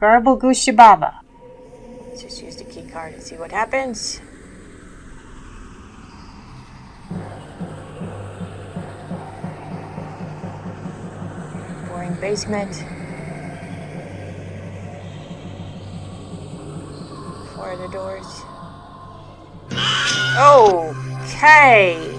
Garble Gushababa. Let's just use the key card and see what happens. Boring basement. Four of the doors. Okay.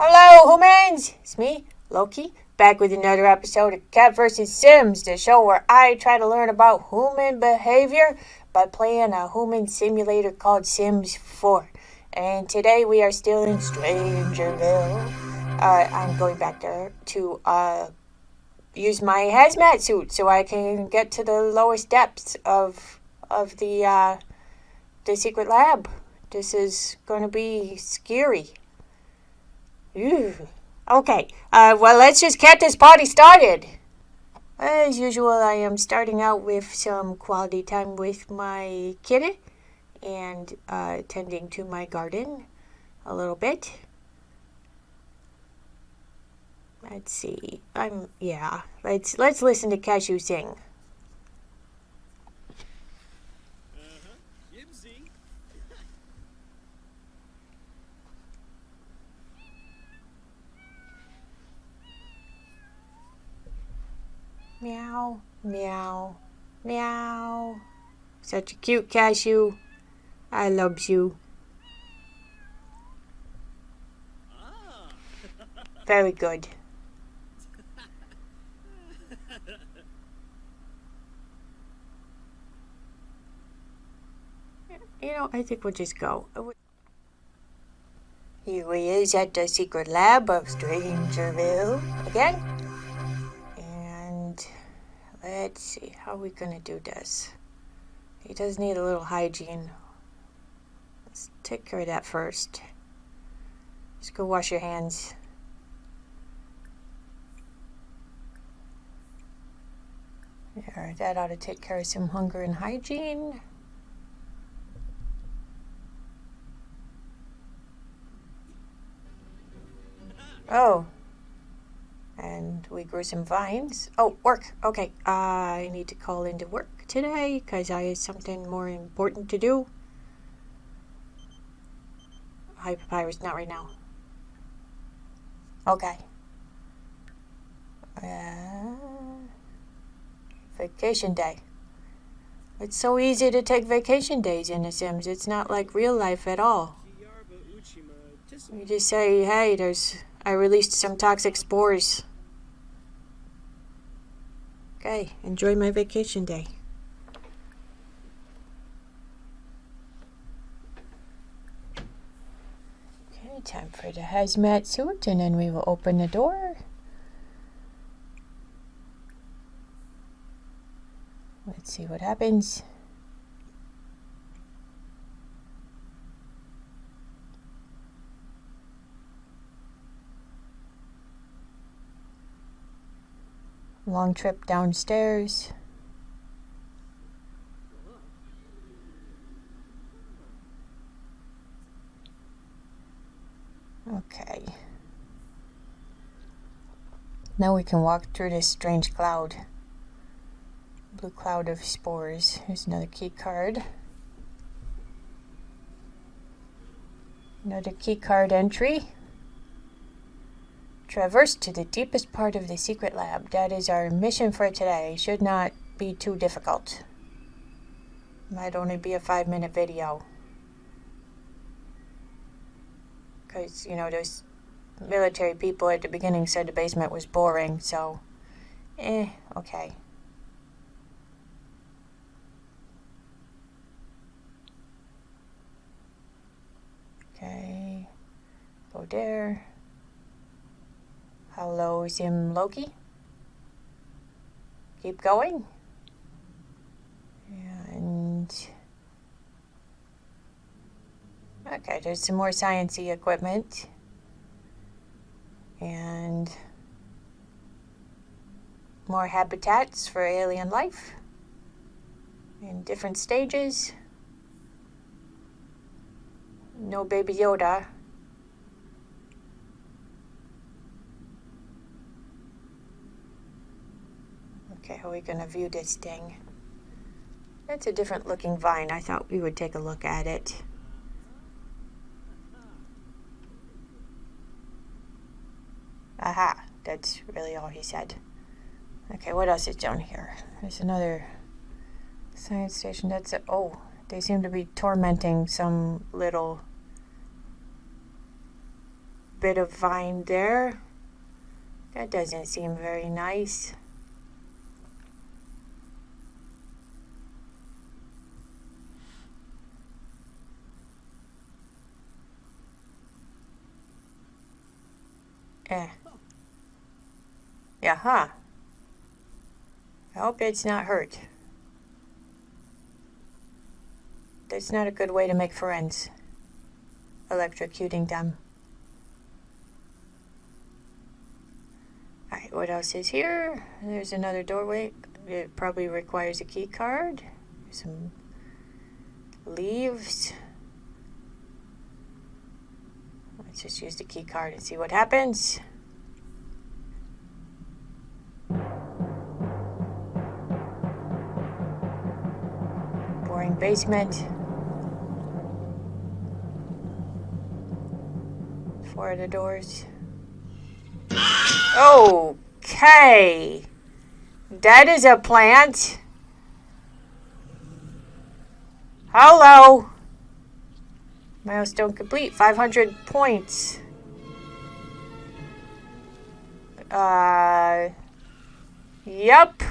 Hello, humans! It's me, Loki, back with another episode of Cat vs. Sims, the show where I try to learn about human behavior by playing a human simulator called Sims 4. And today we are still in Strangerville. Uh, I'm going back there to uh, use my hazmat suit so I can get to the lowest depths of of the uh, the secret lab. This is going to be scary. Ew. Okay, uh, well, let's just get this party started. As usual, I am starting out with some quality time with my kitty and uh, tending to my garden a little bit. Let's see. I'm yeah. Let's let's listen to Cashew sing. Meow, meow, meow. Such a cute cashew. I loves you. Very good. You know, I think we'll just go. Here he is at the secret lab of Strangerville again. Let's see, how we gonna do this? He does need a little hygiene. Let's take care of that first. Just go wash your hands. There, that ought to take care of some hunger and hygiene. Oh. And we grew some vines. Oh, work. Okay. I need to call into work today because I have something more important to do. Hi, Papyrus. Not right now. Okay. Uh, vacation day. It's so easy to take vacation days in The Sims. It's not like real life at all. You just say, hey, there's I released some toxic spores. Okay, enjoy my vacation day. Okay, time for the hazmat suit and then we will open the door. Let's see what happens. Long trip downstairs. Okay. Now we can walk through this strange cloud. Blue cloud of spores. Here's another key card. Another key card entry. Traverse to the deepest part of the secret lab. That is our mission for today. Should not be too difficult. Might only be a five minute video. Because, you know, those military people at the beginning said the basement was boring, so, eh, okay. Okay, go there. Hello, Sim Loki. Keep going. And okay, there's some more sciencey equipment. And more habitats for alien life in different stages. No baby Yoda. Okay, how are we gonna view this thing? That's a different looking vine. I thought we would take a look at it. Aha, that's really all he said. Okay, what else is down here? There's another science station. That's a, oh, they seem to be tormenting some little bit of vine there. That doesn't seem very nice. Eh. Yeah, huh? I hope it's not hurt. That's not a good way to make friends. Electrocuting them. Alright, what else is here? There's another doorway. It probably requires a key card. Some leaves. Let's just use the key card and see what happens. Boring basement. Four of the doors. Okay. That is a plant. Hello. Milestone complete. 500 points. Uh, yep.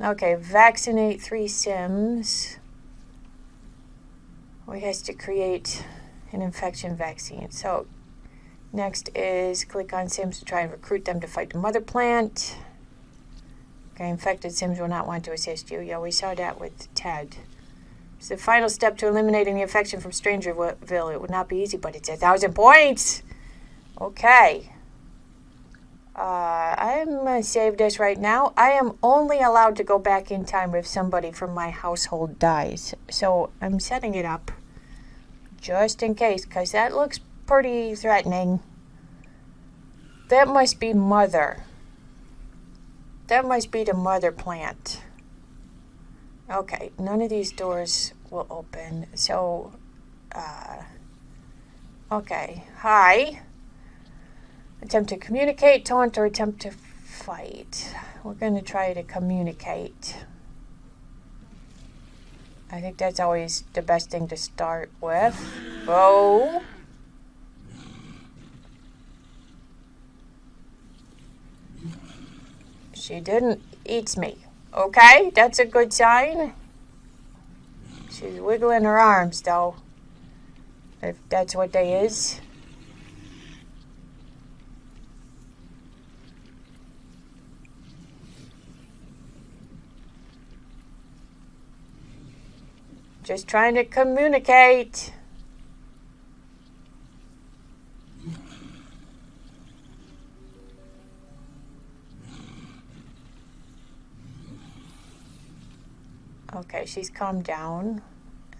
Okay, vaccinate three Sims. We has to create an infection vaccine. So, next is click on Sims to try and recruit them to fight the mother plant. Okay, infected Sims will not want to assist you. Yeah, we saw that with Ted. It's the final step to eliminating the infection from Strangerville. It would not be easy, but it's a thousand points. Okay. Uh, I'm going to save this right now. I am only allowed to go back in time if somebody from my household dies. So I'm setting it up just in case, because that looks pretty threatening. That must be mother. That must be the mother plant. Okay, none of these doors will open. So, uh, okay. Hi. Attempt to communicate, taunt, or attempt to fight. We're going to try to communicate. I think that's always the best thing to start with. Oh. She didn't eat me. Okay, that's a good sign. She's wiggling her arms, though. If that's what they is. Just trying to communicate. She's calmed down.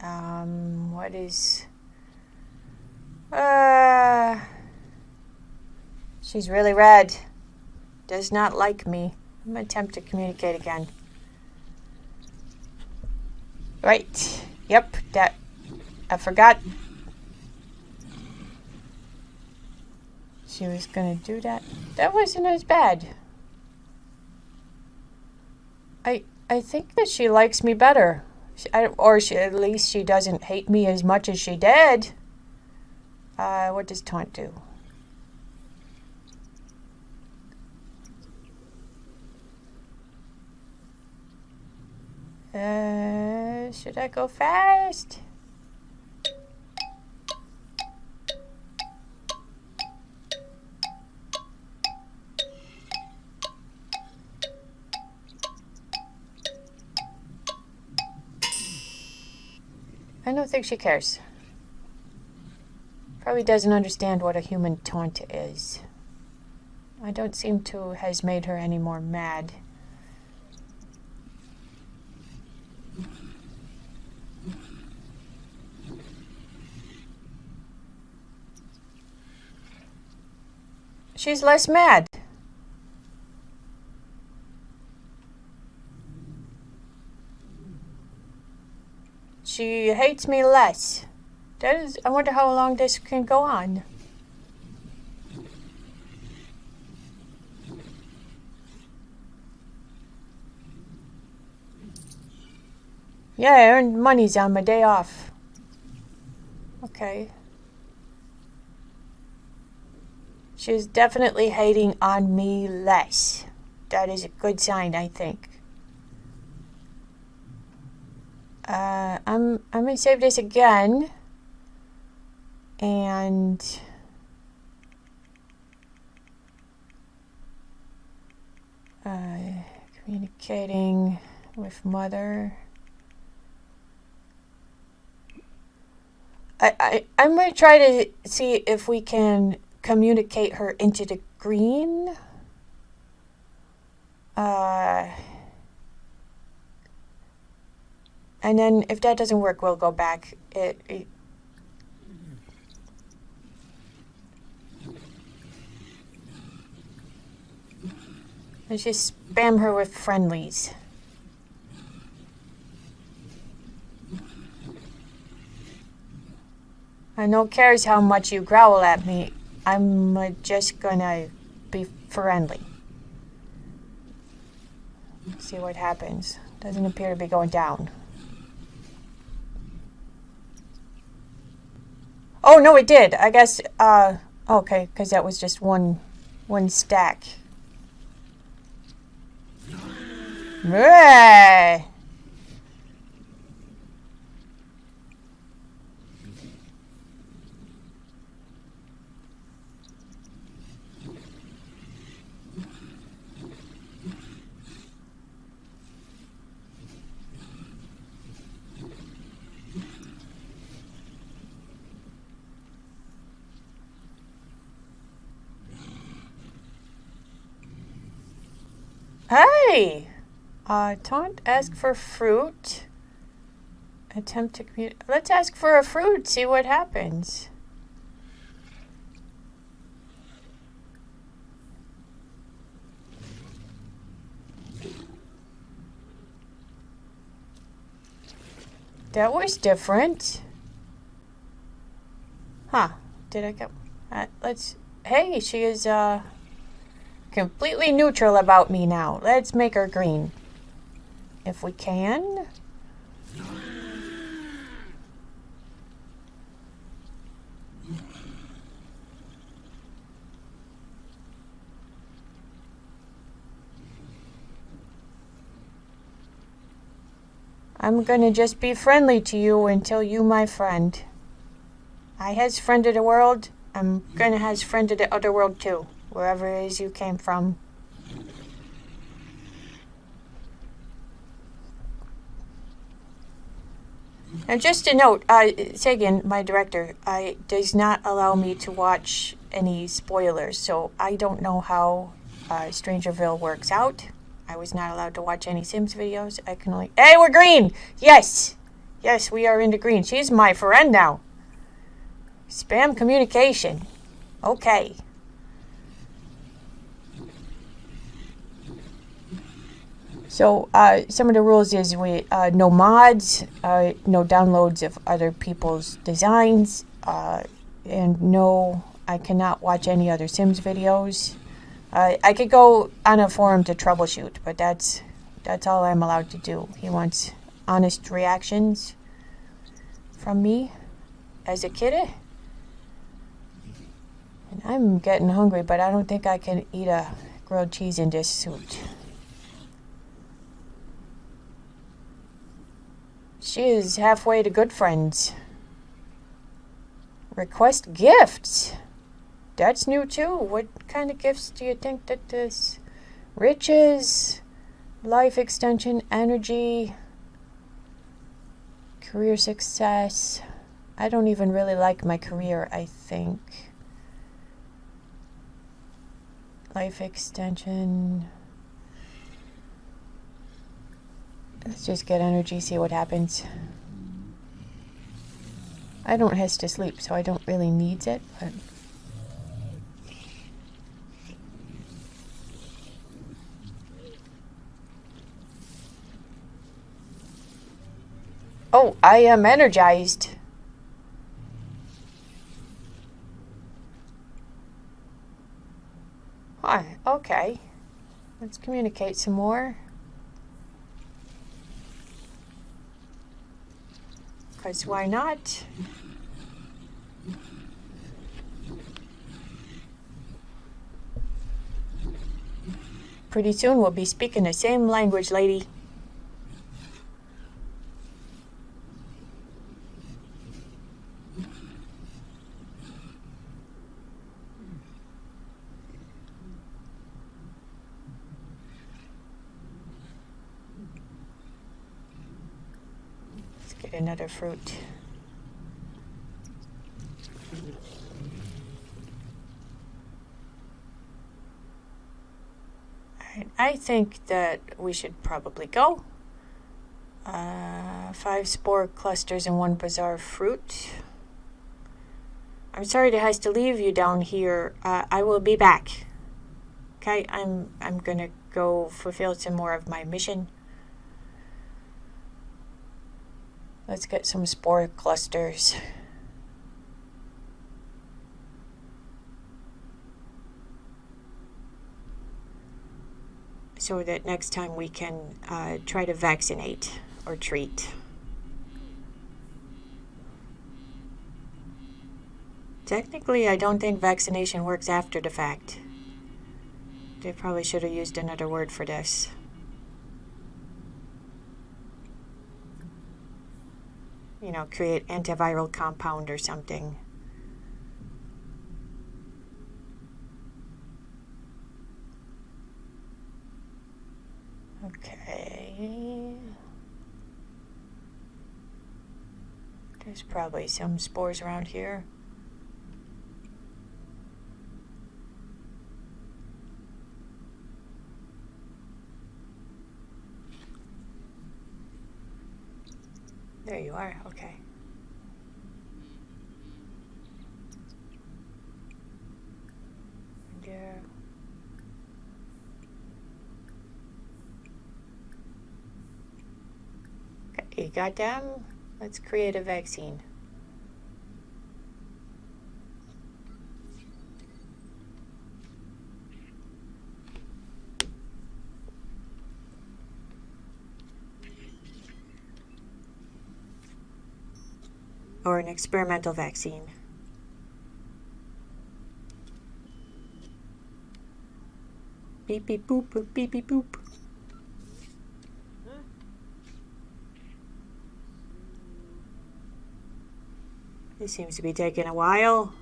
Um, what is... Uh, she's really red. Does not like me. I'm going to attempt to communicate again. Right. Yep, that... I forgot. She was going to do that. That wasn't as bad. I... I think that she likes me better. She, I, or she, at least she doesn't hate me as much as she did. Uh, what does taunt do? Uh, should I go fast? I don't think she cares. Probably doesn't understand what a human taunt is. I don't seem to has made her any more mad. She's less mad. She hates me less. That is, I wonder how long this can go on. Yeah, I earned monies on my day off. Okay. She's definitely hating on me less. That is a good sign, I think. Uh, I'm I'm gonna save this again, and uh, communicating with mother. I, I, I'm going to try to see if we can communicate her into the green. Uh, and then if that doesn't work, we'll go back. It, it Let's just spam her with friendlies. I no cares how much you growl at me. I'm uh, just gonna be friendly. See what happens. Doesn't appear to be going down. Oh, no, it did. I guess, uh, okay, because that was just one, one stack. Hey! Uh, taunt, ask for fruit. Attempt to communicate. Let's ask for a fruit, see what happens. That was different. Huh. Did I get... Uh, let's... Hey, she is, uh... Completely neutral about me now. Let's make her green. If we can. I'm gonna just be friendly to you until you my friend. I has friended the world. I'm gonna has friended the other world too. Wherever it is you came from. And just a note, uh, Sagan, my director, uh, does not allow me to watch any spoilers, so I don't know how uh, Strangerville works out. I was not allowed to watch any Sims videos. I can only... Hey, we're green! Yes! Yes, we are into green. She's my friend now. Spam communication. Okay. So uh, some of the rules is we uh, no mods, uh, no downloads of other people's designs, uh, and no, I cannot watch any other Sims videos. Uh, I could go on a forum to troubleshoot, but that's that's all I'm allowed to do. He wants honest reactions from me as a kid. And I'm getting hungry, but I don't think I can eat a grilled cheese in this suit. She is halfway to good friends. Request gifts. That's new too. What kind of gifts do you think that this? Riches, life extension, energy, career success. I don't even really like my career, I think. Life extension. Let's just get energy, see what happens. I don't have to sleep, so I don't really need it, but... Oh, I am energized. Hi, okay. Let's communicate some more. Because why not? Pretty soon we'll be speaking the same language, lady. Another fruit. I think that we should probably go. Uh, five spore clusters and one bizarre fruit. I'm sorry to have to leave you down here. Uh, I will be back. Okay, I'm I'm gonna go fulfill some more of my mission. Let's get some spore clusters. So that next time we can uh, try to vaccinate or treat. Technically, I don't think vaccination works after the fact. They probably should have used another word for this. You know, create antiviral compound or something. Okay. There's probably some spores around here. There you are, okay. There. You? Let's create a vaccine. or an experimental vaccine. Beep beep boop boop beep beep boop. This seems to be taking a while.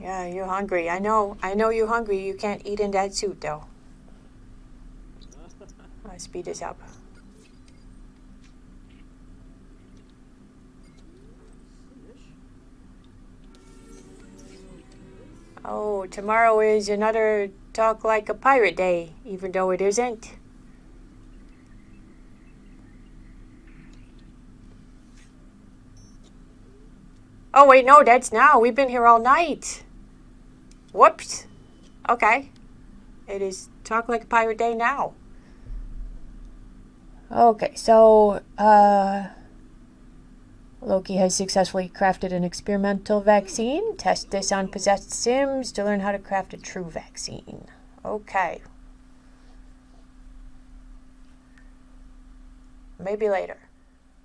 Yeah, you're hungry. I know. I know you're hungry. You can't eat in that suit, though. Let's speed this up. Oh, tomorrow is another Talk Like a Pirate Day, even though it isn't. Oh, wait, no, that's now. We've been here all night. Whoops. Okay. It is Talk Like a Pirate Day now. Okay, so, uh, Loki has successfully crafted an experimental vaccine. Test this on possessed Sims to learn how to craft a true vaccine. Okay. Maybe later.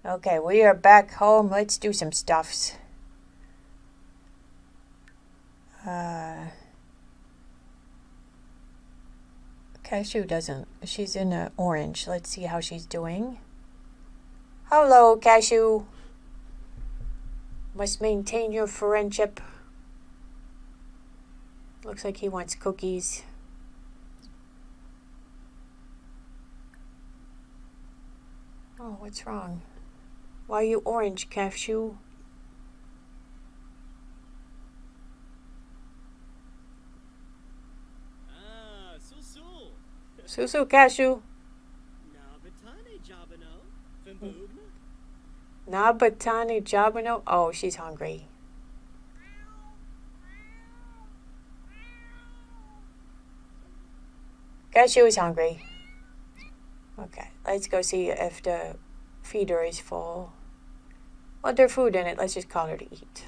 Okay, we are back home. Let's do some stuffs. Uh... Cashew doesn't. She's in orange. Let's see how she's doing. Hello, Cashew. Must maintain your friendship. Looks like he wants cookies. Oh, what's wrong? Why are you orange, Cashew? Ah, Susu Cashew. Nabatani Jabano. Oh, she's hungry. Guess she was hungry. Okay, let's go see if the feeder is full. Well, there's food in it. Let's just call her to eat.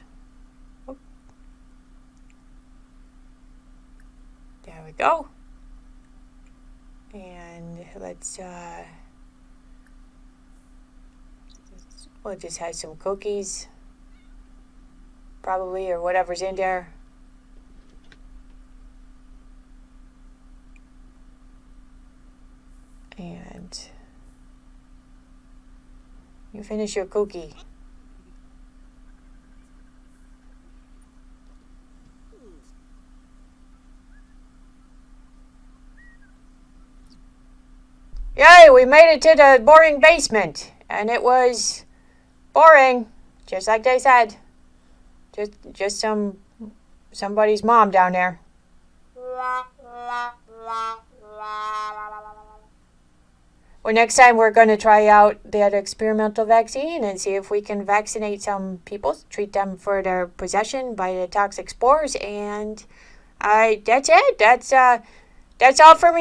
There we go. And let's, uh, we'll just have some cookies. Probably, or whatever's in there. And you finish your cookie. Yay, we made it to the boring basement. And it was boring, just like they said. Just just some somebody's mom down there. Well, next time we're going to try out that experimental vaccine and see if we can vaccinate some people, treat them for their possession by the toxic spores, and I that's it. That's uh, that's all for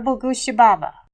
meow. Garble Goose Shababa.